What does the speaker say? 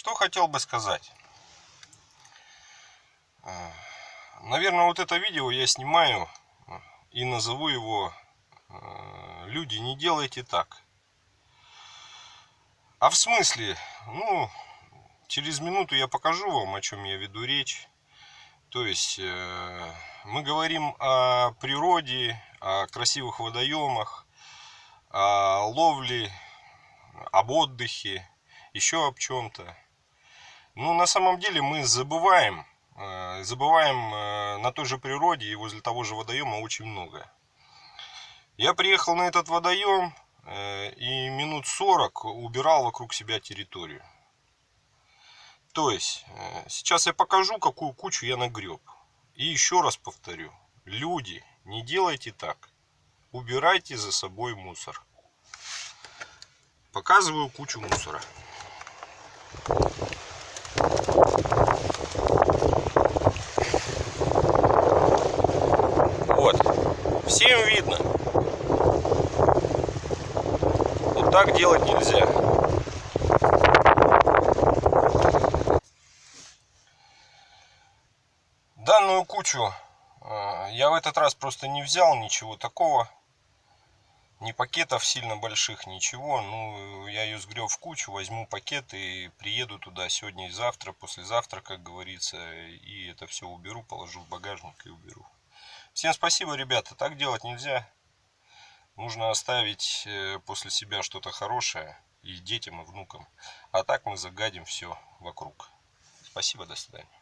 Что хотел бы сказать. Наверное, вот это видео я снимаю и назову его «Люди, не делайте так». А в смысле, ну, через минуту я покажу вам, о чем я веду речь. То есть, э, мы говорим о природе, о красивых водоемах, о ловле, об отдыхе, еще об чем-то. Ну, на самом деле мы забываем, э, забываем э, на той же природе и возле того же водоема очень много. Я приехал на этот водоем и минут 40 убирал вокруг себя территорию. То есть, э, сейчас я покажу, какую кучу я нагреб. И еще раз повторю. Люди, не делайте так. Убирайте за собой мусор. Показываю кучу мусора. Вот. Всем видно. Вот так делать нельзя. Данную кучу э, я в этот раз просто не взял ничего такого. Ни пакетов сильно больших, ничего. Ну, я ее сгреб в кучу, возьму пакет и приеду туда сегодня и завтра, послезавтра, как говорится. И это все уберу, положу в багажник и уберу. Всем спасибо, ребята. Так делать нельзя. Нужно оставить э, после себя что-то хорошее и детям, и внукам. А так мы загадим все вокруг. Спасибо, до свидания.